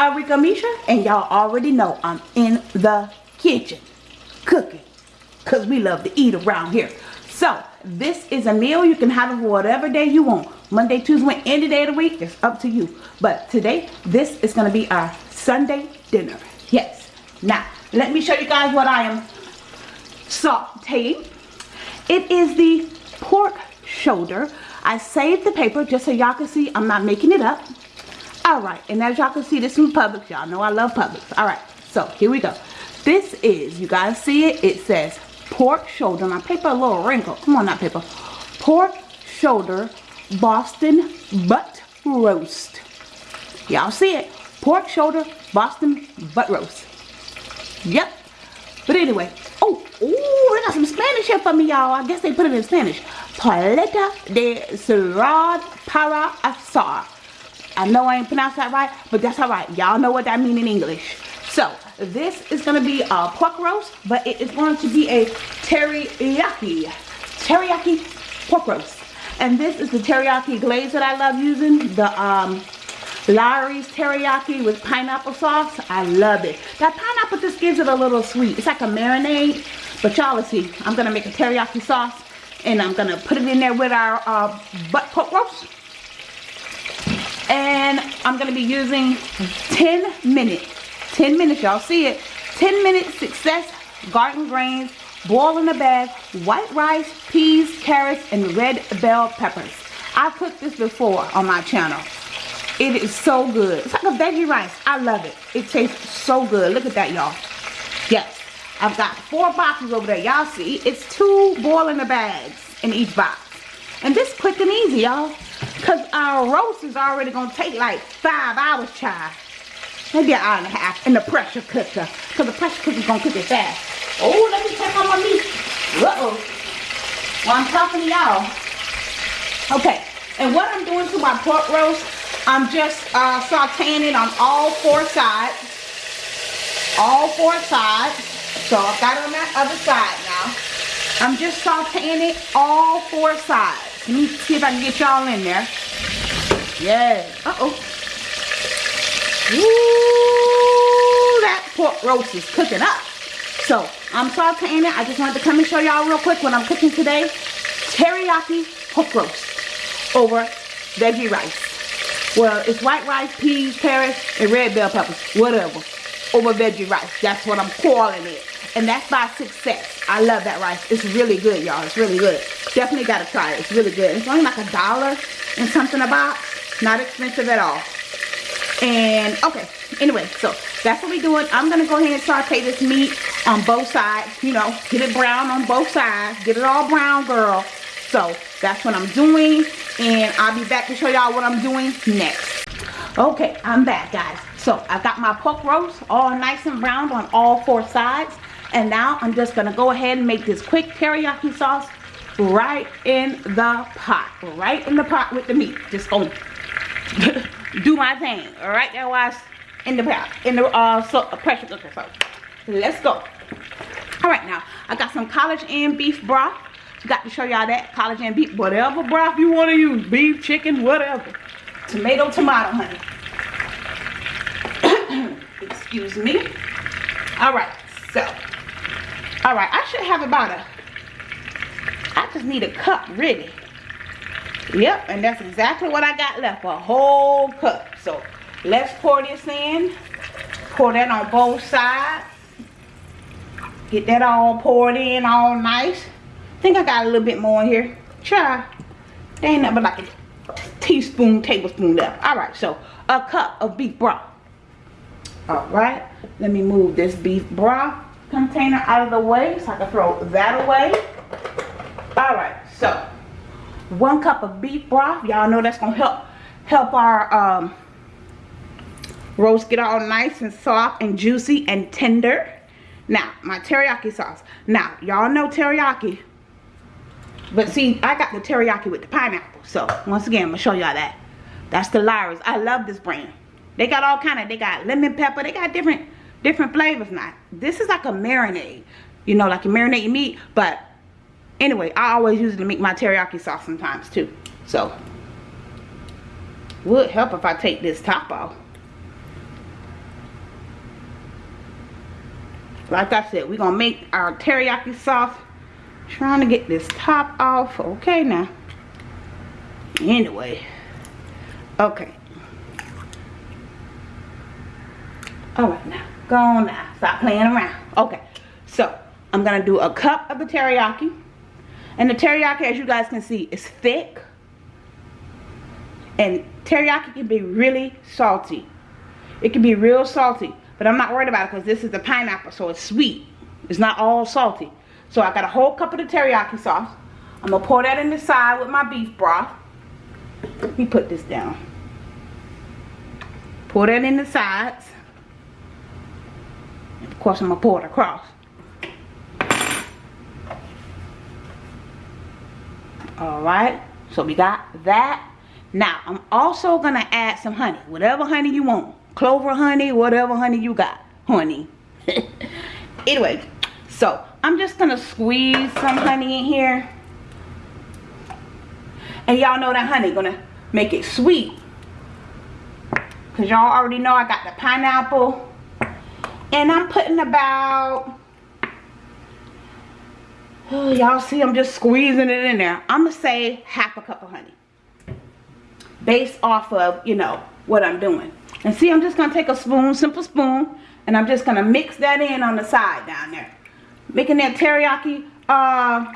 Arika Misha, and y'all already know I'm in the kitchen cooking, because we love to eat around here. So, this is a meal you can have it whatever day you want. Monday, Tuesday, any day of the week, it's up to you. But today, this is going to be our Sunday dinner. Yes. Now, let me show you guys what I am sauteing. It is the pork shoulder. I saved the paper just so y'all can see I'm not making it up. Alright, and as y'all can see, this is Publix. Y'all know I love Publix. Alright, so here we go. This is, you guys see it? It says pork shoulder. My paper a little wrinkled. Come on, not paper. Pork shoulder Boston butt roast. Y'all see it? Pork shoulder Boston butt roast. Yep. But anyway, oh, oh, they got some Spanish here for me, y'all. I guess they put it in Spanish. Paleta de cerrado para asar. I know I ain't pronounced that right, but that's alright. Y'all know what that means in English. So, this is going to be a pork roast, but it is going to be a teriyaki. Teriyaki pork roast. And this is the teriyaki glaze that I love using. The um, Lawry's teriyaki with pineapple sauce. I love it. That pineapple just gives it a little sweet. It's like a marinade. But y'all see, I'm going to make a teriyaki sauce. And I'm going to put it in there with our uh, butt pork roast I'm going to be using 10 minutes. 10 minutes y'all see it. 10 minute success garden grains boil in a bag white rice peas carrots and red bell peppers. I've cooked this before on my channel. It is so good. It's like a veggie rice. I love it. It tastes so good. Look at that y'all. Yes I've got four boxes over there. Y'all see it's two boil in the bags in each box. And this quick and easy y'all because our roast is already going to take like five hours, child. Maybe an hour and a half in the pressure cooker. Because the pressure cooker is going to cook it fast. Oh, let me check on my meat. Uh-oh. Well, I'm talking to y'all. Okay. And what I'm doing to my pork roast, I'm just uh, sauteing it on all four sides. All four sides. So I've got it on that other side now. I'm just sauteing it all four sides. Let me see if I can get y'all in there. Yeah. Uh-oh. Ooh, that pork roast is cooking up. So, I'm sauteing it. I just wanted to come and show y'all real quick what I'm cooking today. Teriyaki pork roast over veggie rice. Well, it's white rice, peas, carrots, and red bell peppers. Whatever. Over veggie rice. That's what I'm calling it. And that's by success. I love that rice. It's really good, y'all. It's really good. Definitely got to try it. It's really good. It's only like a dollar and something a box. Not expensive at all. And, okay. Anyway, so that's what we're doing. I'm going to go ahead and saute this meat on both sides. You know, get it brown on both sides. Get it all brown, girl. So, that's what I'm doing. And I'll be back to show y'all what I'm doing next. Okay, I'm back, guys. So, I've got my pork roast all nice and browned on all four sides. And now I'm just to go ahead and make this quick teriyaki sauce right in the pot. Right in the pot with the meat. Just to do my thing. Alright, that was in the pot. In the uh, so, uh, pressure cooker. So, let's go. Alright, now, I got some College Inn beef broth. Got to show y'all that. College Inn beef. Whatever broth you want to use. Beef, chicken, whatever. Tomato, tomato, honey. Excuse me. Alright, so all right, I should have about a, I just need a cup ready. Yep, and that's exactly what I got left, a whole cup. So let's pour this in. Pour that on both sides. Get that all poured in all nice. Think I got a little bit more in here. Try. They ain't nothing but like a teaspoon, tablespoon left. All right, so a cup of beef broth. All right, let me move this beef broth container out of the way so I can throw that away. Alright, so one cup of beef broth. Y'all know that's to help help our um, roast get all nice and soft and juicy and tender. Now, my teriyaki sauce. Now, y'all know teriyaki. But see, I got the teriyaki with the pineapple. So, once again, I'm to show y'all that. That's the Lawry's. I love this brand. They got all kind of, they got lemon pepper. They got different different flavors now. This is like a marinade. You know, like you marinate your meat. But anyway, I always use it to make my teriyaki sauce sometimes too. So, would help if I take this top off. Like I said, we're going to make our teriyaki sauce. Trying to get this top off. Okay now. Anyway. Okay. Alright, now. Go on now. Stop playing around. Okay. So, I'm to do a cup of the teriyaki. And the teriyaki, as you guys can see, is thick. And teriyaki can be really salty. It can be real salty. But I'm not worried about it because this is the pineapple, so it's sweet. It's not all salty. So I got a whole cup of the teriyaki sauce. I'm to pour that in the side with my beef broth. Let me put this down. Pour that in the sides. Of course, I'm going to pour it across. Alright, so we got that. Now, I'm also going to add some honey. Whatever honey you want clover honey, whatever honey you got, honey. anyway, so I'm just gonna squeeze some honey in here. And y'all know that honey gonna make it sweet. Cause y'all already know I got the pineapple. And I'm putting about, oh, y'all see I'm just squeezing it in there. I'm gonna say half a cup of honey. Based off of, you know, what I'm doing. And see, I'm just to take a spoon, simple spoon, and I'm just to mix that in on the side down there. Making that teriyaki uh,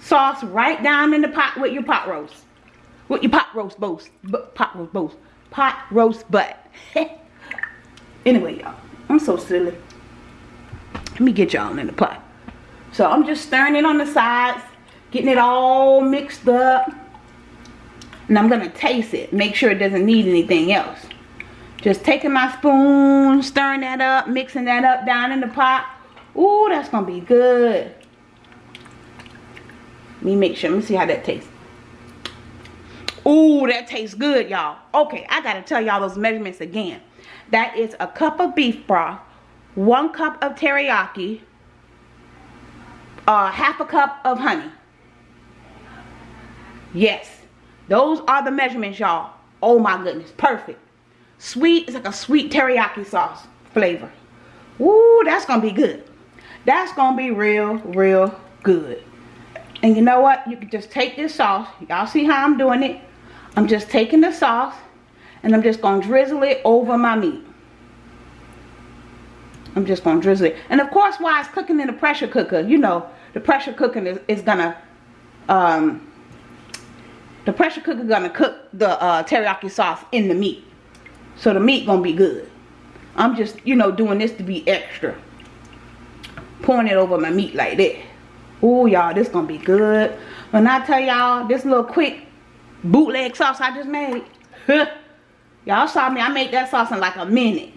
sauce right down in the pot with your pot roast. With your pot roast boast. Pot roast boast. Pot roast butt. anyway, y'all. I'm so silly. Let me get y'all in the pot. So I'm just stirring it on the sides. Getting it all mixed up. And I'm going to taste it. Make sure it doesn't need anything else. Just taking my spoon, stirring that up, mixing that up down in the pot. Ooh, that's going to be good. Let me make sure. Let me see how that tastes. Ooh, that tastes good, y'all. Okay, I got to tell y'all those measurements again. That is a cup of beef broth, one cup of teriyaki, uh, half a cup of honey. Yes, those are the measurements, y'all. Oh my goodness, perfect. Sweet, it's like a sweet teriyaki sauce flavor. Woo, that's to be good. That's to be real, real good. And you know what? You can just take this sauce. Y'all see how I'm doing it? I'm just taking the sauce and I'm just going to drizzle it over my meat. I'm just going to drizzle it. And of course, while it's cooking in the pressure cooker, you know, the pressure cooker is, is going to, um, the pressure cooker going to cook the uh, teriyaki sauce in the meat. So the meat gonna be good. I'm just, you know, doing this to be extra. Pouring it over my meat like that. Oh, y'all, this gonna be good. When I tell y'all this little quick bootleg sauce I just made. y'all saw me, I made that sauce in like a minute.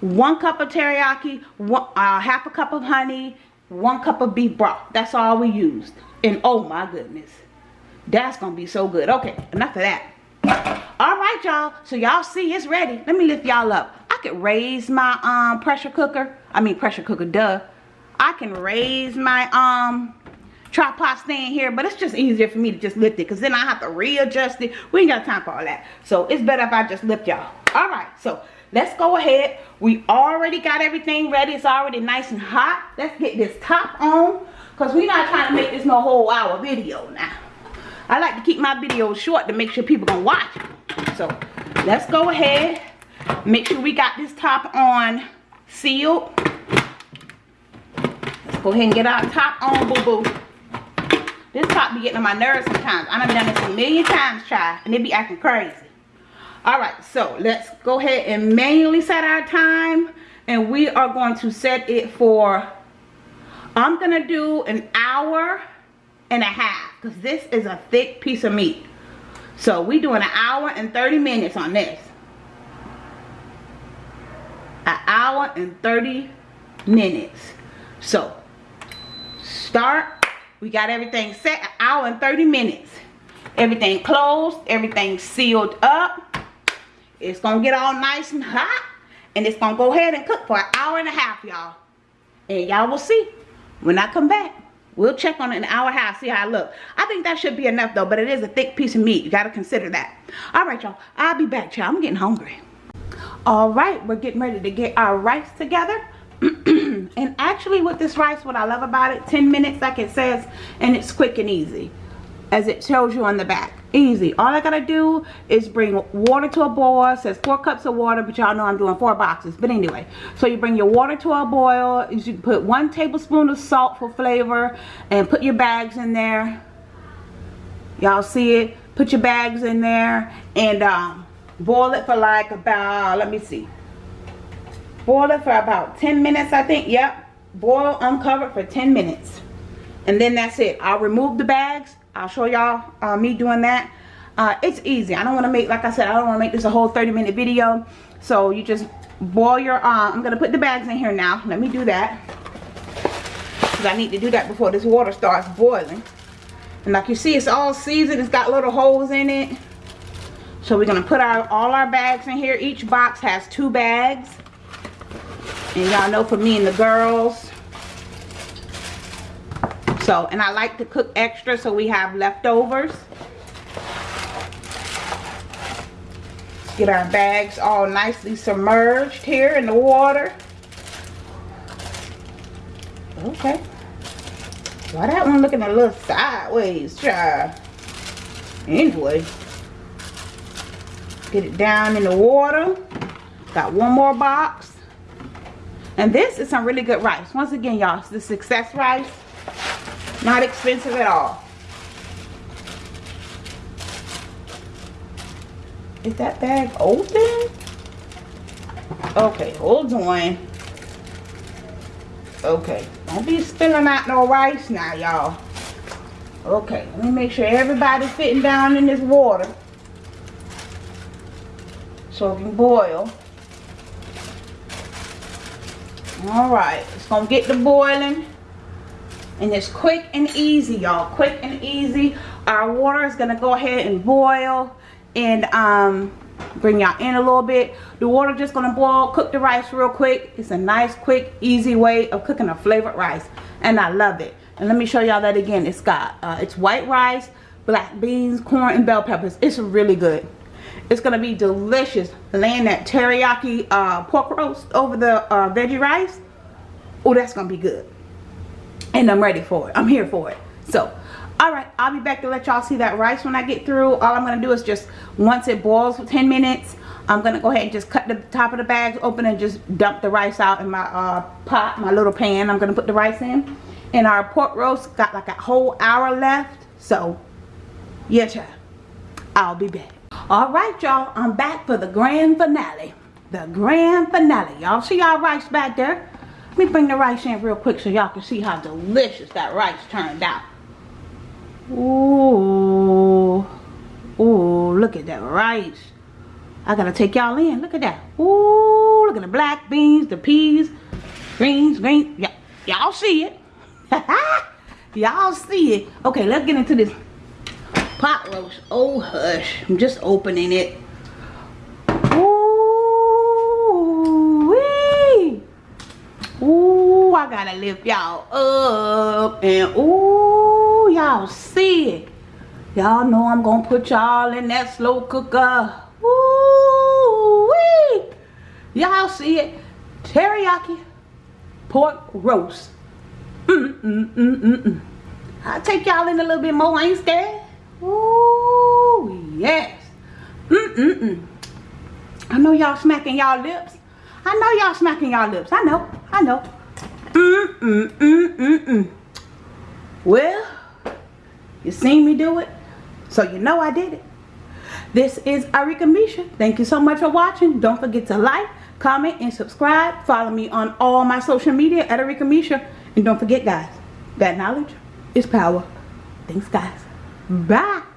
One cup of teriyaki, one, uh, half a cup of honey, one cup of beef broth. That's all we used. And oh my goodness. That's gonna be so good. Okay, enough of that all right y'all so y'all see it's ready let me lift y'all up i could raise my um pressure cooker i mean pressure cooker duh i can raise my um tripod stand here but it's just easier for me to just lift it because then i have to readjust it. We ain't got time for all that. So it's better if i just lift y'all. All right so let's go ahead. We already got everything ready. It's already nice and hot. Let's get this top on because we're not trying to make this no whole hour video now. I like to keep my videos short to make sure people gonna watch So let's go ahead. Make sure we got this top on sealed. Let's go ahead and get our top on, boo-boo. This top be getting on my nerves sometimes. I have done this a million times, try, and it be acting crazy. Alright, so let's go ahead and manually set our time. And we are going to set it for, I'm going to do an hour and a half because this is a thick piece of meat so we doing an hour and 30 minutes on this an hour and 30 minutes so start we got everything set an hour and 30 minutes everything closed everything sealed up it's gonna get all nice and hot and it's gonna go ahead and cook for an hour and a half y'all and y'all will see when I come back We'll check on it in an hour and a half, see how I look. I think that should be enough though, but it is a thick piece of meat. You got to consider that. All right, y'all. I'll be back, y'all. I'm getting hungry. All right, we're getting ready to get our rice together. and actually, with this rice what I love about it 10 minutes like it says and it's quick and easy as it shows you on the back. Easy. All I gotta do is bring water to a boil. It says four cups of water but y'all know I'm doing four boxes. But anyway so you bring your water to a boil. You put one tablespoon of salt for flavor and put your bags in there. Y'all see it? Put your bags in there and um, boil it for like about let me see boil it for about 10 minutes I think yep boil uncovered for 10 minutes and then that's it I'll remove the bags I'll show y'all uh, me doing that. Uh, it's easy. I don't want to make, like I said, I don't want to make this a whole 30 minute video. So you just boil your, uh, I'm going to put the bags in here now. Let me do that. Because I need to do that before this water starts boiling. And like you see, it's all seasoned. It's got little holes in it. So we're going to put our all our bags in here. Each box has two bags. And y'all know for me and the girls, so, and I like to cook extra so we have leftovers. Get our bags all nicely submerged here in the water. Okay. Why that one looking a little sideways, child? Anyway. Get it down in the water. Got one more box. And this is some really good rice. Once again, y'all, the success rice. Not expensive at all. Is that bag open? Okay, hold on. Okay, don't be spilling out no rice now, y'all. Okay, let me make sure everybody's fitting down in this water. So it can boil. Alright, it's going to get the boiling. And it's quick and easy y'all quick and easy. Our water is gonna go ahead and boil and um bring y'all in a little bit. The water just gonna boil cook the rice real quick. It's a nice quick easy way of cooking a flavored rice and i love it. And let me show y'all that again. It's got uh, it's white rice black beans corn and bell peppers. It's really good it's gonna be delicious laying that teriyaki uh, pork roast over the uh, veggie rice oh that's gonna be good and I'm ready for it. I'm here for it. So, alright, I'll be back to let y'all see that rice when I get through. All I'm going to do is just, once it boils for 10 minutes, I'm going to go ahead and just cut the top of the bags open and just dump the rice out in my uh, pot, my little pan. I'm going to put the rice in. And our pork roast got like a whole hour left. So, yeah, child. I'll be back. Alright, y'all. I'm back for the grand finale. The grand finale. Y'all see our rice back there? Let me bring the rice in real quick so y'all can see how delicious that rice turned out. Ooh. Ooh, look at that rice. I gotta take y'all in. Look at that. Ooh, look at the black beans, the peas, greens, green. Y'all see it. y'all see it. Okay, let's get into this pot roast. Oh, hush. I'm just opening it. Ooh, We ooh, I gotta lift y'all up. And ooh, y'all see it. Y'all know I'm gonna put y'all in that slow cooker. Ooh, wee. Y'all see it. Teriyaki pork roast. Mm, mm, mm, mm, mm. I'll take y'all in a little bit more. I ain't scared. Ooh, yes. Mm, mm, mm. I know y'all smacking y'all lips. I know y'all smacking y'all lips. I know. I know. Mm, mm, mm, mm, mm. Well, you seen me do it, so you know I did it. This is Arika Misha. Thank you so much for watching. Don't forget to like, comment, and subscribe. Follow me on all my social media at Arika Misha. And don't forget, guys, that knowledge is power. Thanks, guys. Bye.